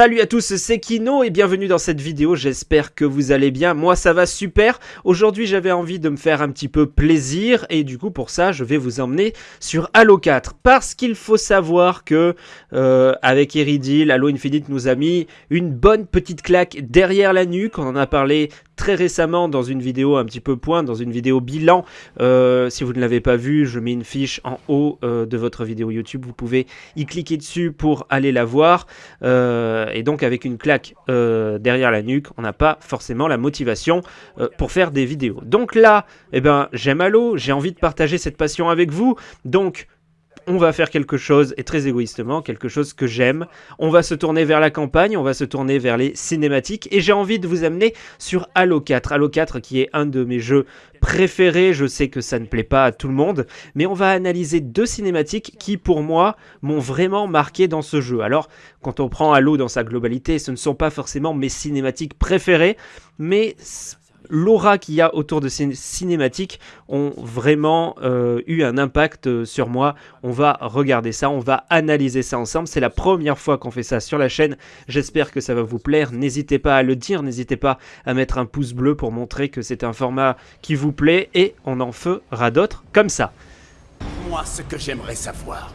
Salut à tous, c'est Kino et bienvenue dans cette vidéo, j'espère que vous allez bien, moi ça va super. Aujourd'hui j'avais envie de me faire un petit peu plaisir et du coup pour ça je vais vous emmener sur Halo 4. Parce qu'il faut savoir que euh, avec Iridil, Halo Infinite nous a mis une bonne petite claque derrière la nuque, on en a parlé très récemment dans une vidéo un petit peu point, dans une vidéo bilan. Euh, si vous ne l'avez pas vu, je mets une fiche en haut euh, de votre vidéo YouTube. Vous pouvez y cliquer dessus pour aller la voir. Euh, et donc avec une claque derrière la nuque, on n'a pas forcément la motivation pour faire des vidéos. Donc là, eh ben, j'aime Halo, j'ai envie de partager cette passion avec vous. Donc on va faire quelque chose, et très égoïstement, quelque chose que j'aime. On va se tourner vers la campagne, on va se tourner vers les cinématiques, et j'ai envie de vous amener sur Halo 4. Halo 4 qui est un de mes jeux préférés, je sais que ça ne plaît pas à tout le monde, mais on va analyser deux cinématiques qui, pour moi, m'ont vraiment marqué dans ce jeu. Alors, quand on prend Halo dans sa globalité, ce ne sont pas forcément mes cinématiques préférées, mais l'aura qu'il y a autour de ces cinématiques ont vraiment euh, eu un impact euh, sur moi. On va regarder ça, on va analyser ça ensemble. C'est la première fois qu'on fait ça sur la chaîne. J'espère que ça va vous plaire. N'hésitez pas à le dire, n'hésitez pas à mettre un pouce bleu pour montrer que c'est un format qui vous plaît et on en fera d'autres comme ça. Moi, ce que j'aimerais savoir,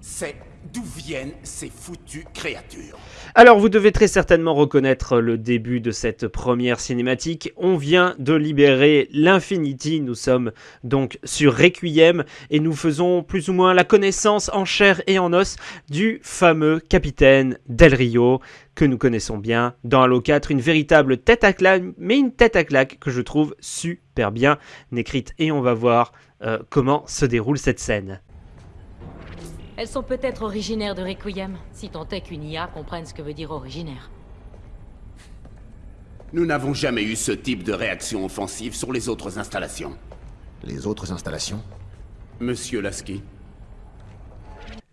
c'est D'où viennent ces foutues créatures? Alors vous devez très certainement reconnaître le début de cette première cinématique. On vient de libérer l'Infinity, nous sommes donc sur Requiem et nous faisons plus ou moins la connaissance en chair et en os du fameux capitaine Del Rio que nous connaissons bien dans Halo 4, une véritable tête à claque, mais une tête à claque que je trouve super bien écrite et on va voir euh, comment se déroule cette scène. Elles sont peut-être originaires de Requiem, si tant est qu'une IA comprenne ce que veut dire originaire. Nous n'avons jamais eu ce type de réaction offensive sur les autres installations. Les autres installations? Monsieur Lasky,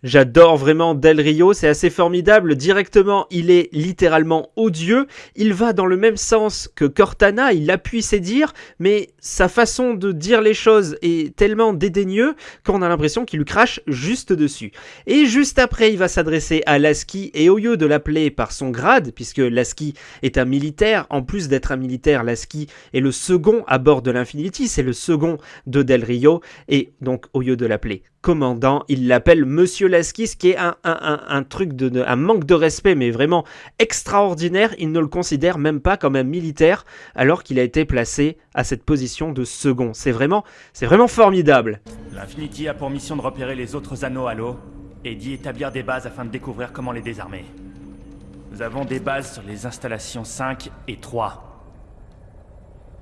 J'adore vraiment Del Rio, c'est assez formidable. Directement, il est littéralement odieux. Il va dans le même sens que Cortana, il appuie ses dires, mais sa façon de dire les choses est tellement dédaigneux qu'on a l'impression qu'il lui crache juste dessus. Et juste après, il va s'adresser à Lasky et au lieu de l'appeler par son grade, puisque Lasky est un militaire, en plus d'être un militaire, Lasky est le second à bord de l'Infinity, c'est le second de Del Rio, et donc au lieu de l'appeler commandant, il l'appelle Monsieur Lasky, ce qui est un, truc de, un manque de respect, mais vraiment extraordinaire. Il ne le considère même pas comme un militaire, alors qu'il a été placé à cette position de second. C'est vraiment, c'est vraiment formidable. L'Infinity a pour mission de repérer les autres anneaux à l'eau et d'y établir des bases afin de découvrir comment les désarmer. Nous avons des bases sur les installations 5 et 3.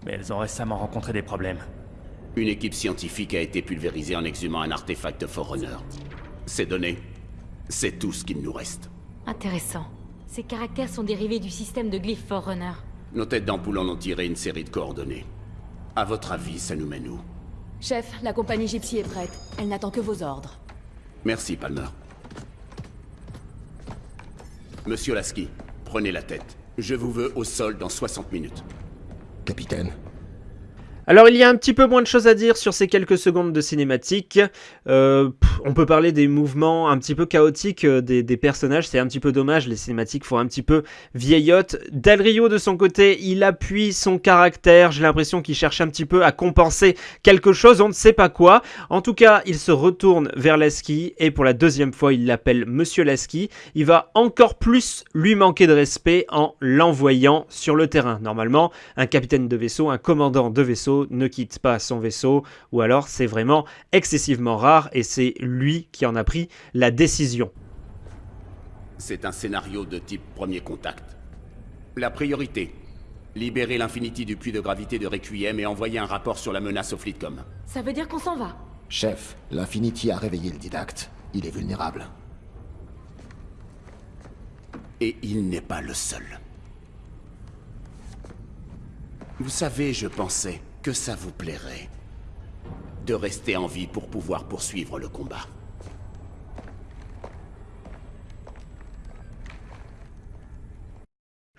Mais elles ont récemment rencontré des problèmes. Une équipe scientifique a été pulvérisée en exhumant un artefact Forerunner. Ces données, c'est tout ce qu'il nous reste. Intéressant. Ces caractères sont dérivés du système de glyphes Forerunner. Nos têtes d'ampoule en ont tiré une série de coordonnées. À votre avis, ça nous mène où? Chef, la compagnie Gypsy est prête. Elle n'attend que vos ordres. Merci, Palmer. Monsieur Lasky, prenez la tête. Je vous veux au sol dans 60 minutes. Capitaine, alors il y a un petit peu moins de choses à dire sur ces quelques secondes de cinématique. Euh, on peut parler des mouvements un petit peu chaotiques euh, des, personnages, c'est un petit peu dommage, les cinématiques font un petit peu vieillotte. Del Rio de son côté, il appuie son caractère, j'ai l'impression qu'il cherche un petit peu à compenser quelque chose, on ne sait pas quoi. En tout cas, il se retourne vers Lasky et pour la deuxième fois, il l'appelle Monsieur Lasky. Il va encore plus lui manquer de respect en l'envoyant sur le terrain. Normalement, un capitaine de vaisseau, un commandant de vaisseau ne quitte pas son vaisseau, ou alors c'est vraiment excessivement rare et c'est lui qui en a pris la décision. C'est un scénario de type premier contact. La priorité, libérer l'Infinity du puits de gravité de Requiem et envoyer un rapport sur la menace au Fleetcom. Ça veut dire qu'on s'en va Chef, l'Infinity a réveillé le didacte. Il est vulnérable. Et il n'est pas le seul. Vous savez, je pensais que ça vous plairait de rester en vie pour pouvoir poursuivre le combat.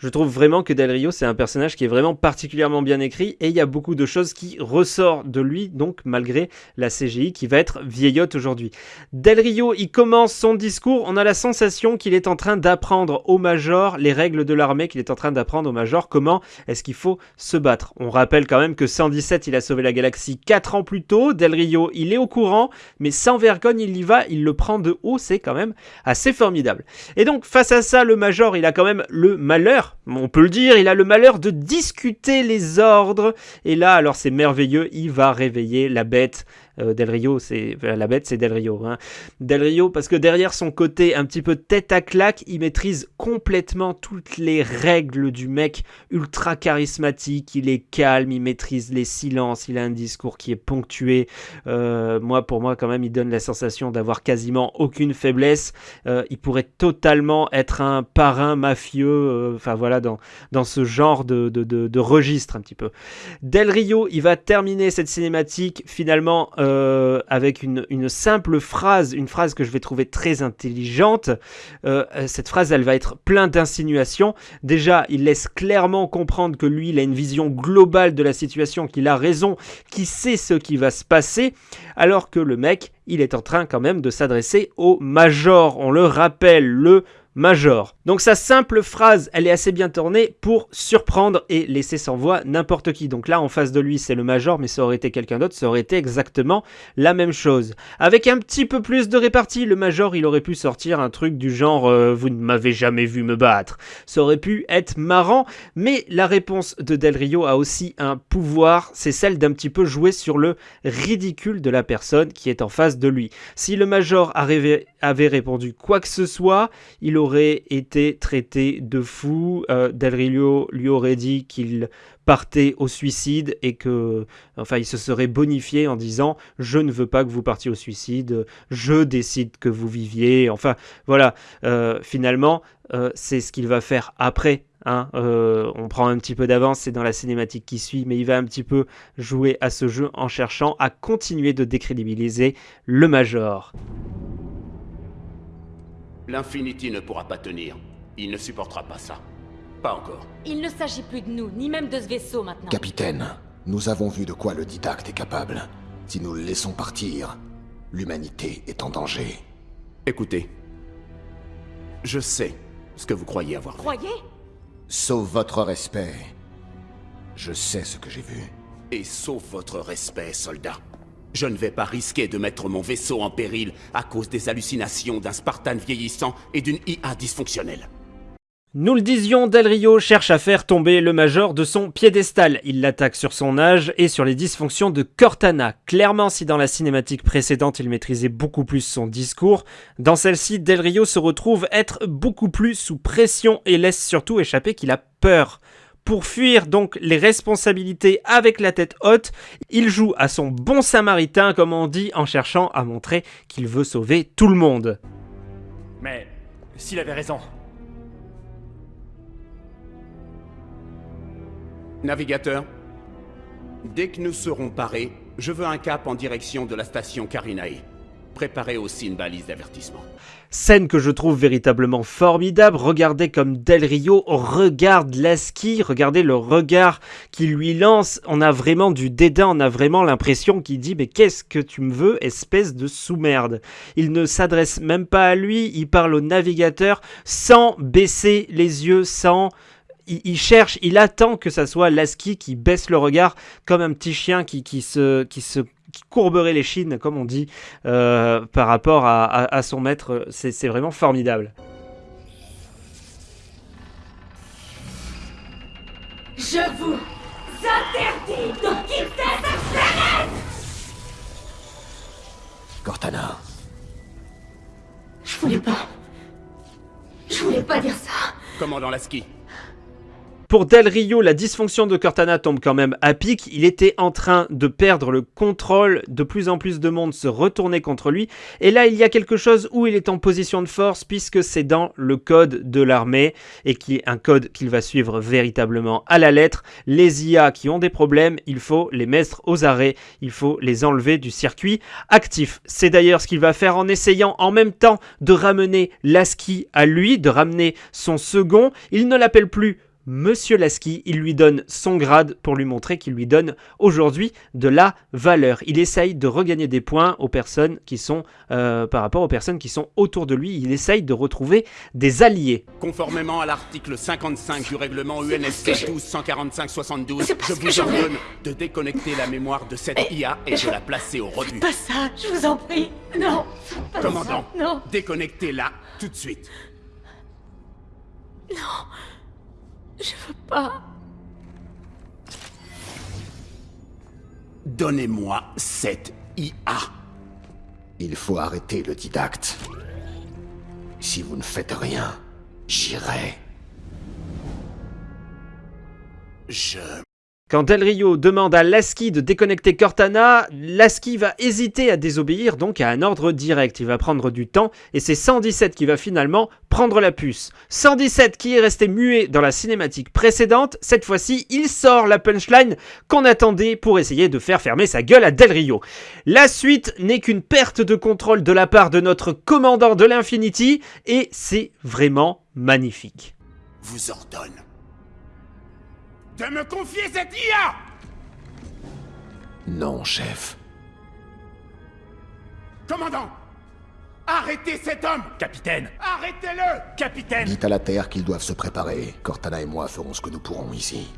Je trouve vraiment que Del Rio, c'est un personnage qui est vraiment particulièrement bien écrit et il y a beaucoup de choses qui ressortent de lui, donc malgré la CGI qui va être vieillotte aujourd'hui. Del Rio, il commence son discours, on a la sensation qu'il est en train d'apprendre au Major les règles de l'armée, qu'il est en train d'apprendre au Major comment est-ce qu'il faut se battre. On rappelle quand même que 117, il a sauvé la galaxie 4 ans plus tôt, Del Rio, il est au courant, mais sans vergogne, il y va, il le prend de haut, c'est quand même assez formidable. Et donc, face à ça, le Major, il a quand même le malheur on peut le dire, il a le malheur de discuter les ordres. Et là, alors c'est merveilleux, il va réveiller la bête euh, Del Rio, c'est la bête, c'est Del Rio. Hein. Del Rio, parce que derrière son côté un petit peu tête à claque, il maîtrise complètement toutes les règles du mec ultra charismatique. Il est calme, il maîtrise les silences, il a un discours qui est ponctué. Euh, moi, pour moi, quand même, il donne la sensation d'avoir quasiment aucune faiblesse. Euh, il pourrait totalement être un parrain mafieux. Enfin voilà, dans, ce genre de, registre un petit peu. Del Rio, il va terminer cette cinématique finalement. Euh, avec une, simple phrase, une phrase que je vais trouver très intelligente. Euh, cette phrase, elle va être pleine d'insinuations. Déjà, il laisse clairement comprendre que lui, il a une vision globale de la situation, qu'il a raison, qu'il sait ce qui va se passer, alors que le mec, il est en train quand même de s'adresser au major. On le rappelle, le major. Donc sa simple phrase, elle est assez bien tournée pour surprendre et laisser sans voix n'importe qui. Donc là, en face de lui, c'est le major, mais ça aurait été quelqu'un d'autre, ça aurait été exactement la même chose. Avec un petit peu plus de répartie, le major, il aurait pu sortir un truc du genre euh, Vous ne m'avez jamais vu me battre ». Ça aurait pu être marrant, mais la réponse de Del Rio a aussi un pouvoir, c'est celle d'un petit peu jouer sur le ridicule de la personne qui est en face de lui. Si le major avait, répondu quoi que ce soit, il aurait été traité de fou. Euh, lui aurait dit qu'il partait au suicide et que, enfin, il se serait bonifié en disant je ne veux pas que vous partiez au suicide, je décide que vous viviez. Enfin, voilà. Euh, finalement, euh, c'est ce qu'il va faire après. Hein. on prend un petit peu d'avance, c'est dans la cinématique qui suit, mais il va un petit peu jouer à ce jeu en cherchant à continuer de décrédibiliser le Major. L'Infinity ne pourra pas tenir. Il ne supportera pas ça. Pas encore. Il ne s'agit plus de nous, ni même de ce vaisseau maintenant. Capitaine, nous avons vu de quoi le didacte est capable. Si nous le laissons partir, l'humanité est en danger. Écoutez. Je sais ce que vous croyez avoir vu. Croyez? Sauf votre respect. Je sais ce que j'ai vu. Et sauf votre respect, soldat. Je ne vais pas risquer de mettre mon vaisseau en péril à cause des hallucinations d'un Spartan vieillissant et d'une IA dysfonctionnelle. Nous le disions, Del Rio cherche à faire tomber le Major de son piédestal. Il l'attaque sur son âge et sur les dysfonctions de Cortana. Clairement, si dans la cinématique précédente il maîtrisait beaucoup plus son discours, dans celle-ci, Del Rio se retrouve être beaucoup plus sous pression et laisse surtout échapper qu'il a peur. Pour fuir donc les responsabilités avec la tête haute, il joue à son bon samaritain comme on dit en cherchant à montrer qu'il veut sauver tout le monde. Mais s'il avait raison. Navigateur, dès que nous serons parés, je veux un cap en direction de la station Karinae. Préparez aussi une balise d'avertissement. Scène que je trouve véritablement formidable. Regardez comme Del Rio regarde Lasky, regardez le regard qu'il lui lance. On a vraiment du dédain, on a vraiment l'impression qu'il dit mais qu'est-ce que tu me veux, espèce de sous-merde? Il ne s'adresse même pas à lui, il parle au navigateur sans baisser les yeux, sans il, cherche, il attend que ça soit Lasky qui baisse le regard comme un petit chien qui, qui, se, qui se courberait les chines, comme on dit, euh, par rapport à, son maître. C'est vraiment formidable. Je vous interdis de quitter cette planète Cortana. Je voulais pas. Je voulais pas dire ça. Commandant Lasky, pour Del Rio, la dysfonction de Cortana tombe quand même à pic. Il était en train de perdre le contrôle. De plus en plus de monde se retournait contre lui. Et là, il y a quelque chose où il est en position de force puisque c'est dans le code de l'armée et qui est un code qu'il va suivre véritablement à la lettre. Les IA qui ont des problèmes, il faut les mettre aux arrêts. Il faut les enlever du circuit actif. C'est d'ailleurs ce qu'il va faire en essayant en même temps de ramener Lasky à lui, de ramener son second. Il ne l'appelle plus Monsieur Lasky. Il lui donne son grade pour lui montrer qu'il lui donne aujourd'hui de la valeur. Il essaye de regagner des points aux personnes qui sont euh, par rapport aux personnes qui sont autour de lui. Il essaye de retrouver des alliés. Conformément à l'article 55 du règlement UNSC 1245-72, C'est parce je que vous ordonne de déconnecter la mémoire de cette IA et de la placer au rebut. Pas ça, je vous en prie. Non. pas Commandant, ça, Non. déconnectez-la tout de suite. Je veux pas. Donnez-moi cette IA. Il faut arrêter le didacte. Si vous ne faites rien, j'irai. Je... Quand Del Rio demande à Lasky de déconnecter Cortana, Lasky va hésiter à désobéir donc à un ordre direct. Il va prendre du temps et c'est 117 qui va finalement prendre la puce. 117 qui est resté muet dans la cinématique précédente, cette fois-ci il sort la punchline qu'on attendait pour essayer de faire fermer sa gueule à Del Rio. La suite n'est qu'une perte de contrôle de la part de notre commandant de l'Infinity et c'est vraiment magnifique. De me confier cette IA Non, chef. Commandant Arrêtez cet homme Capitaine Arrêtez-le Capitaine Dites à la Terre qu'ils doivent se préparer. Cortana et moi ferons ce que nous pourrons ici.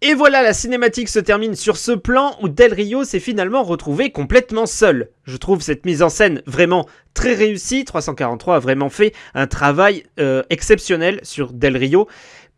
Et voilà, la cinématique se termine sur ce plan où Del Rio s'est finalement retrouvé complètement seul. Je trouve cette mise en scène vraiment très réussie. 343 a vraiment fait un travail euh, exceptionnel sur Del Rio.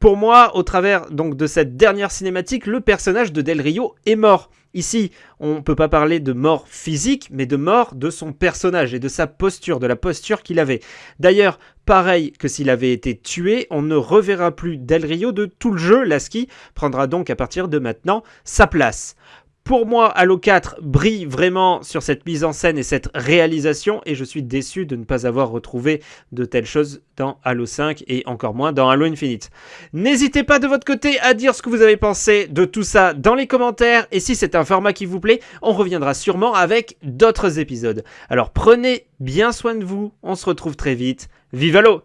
Pour moi, au travers donc de cette dernière cinématique, le personnage de Del Rio est mort. Ici, on ne peut pas parler de mort physique, mais de mort de son personnage et de sa posture, de la posture qu'il avait. D'ailleurs, pareil que s'il avait été tué, on ne reverra plus Del Rio de tout le jeu. Lasky prendra donc à partir de maintenant sa place. Pour moi, Halo 4 brille vraiment sur cette mise en scène et cette réalisation et je suis déçu de ne pas avoir retrouvé de telles choses dans Halo 5 et encore moins dans Halo Infinite. N'hésitez pas de votre côté à dire ce que vous avez pensé de tout ça dans les commentaires et si c'est un format qui vous plaît, on reviendra sûrement avec d'autres épisodes. Alors prenez bien soin de vous, on se retrouve très vite. Vive Halo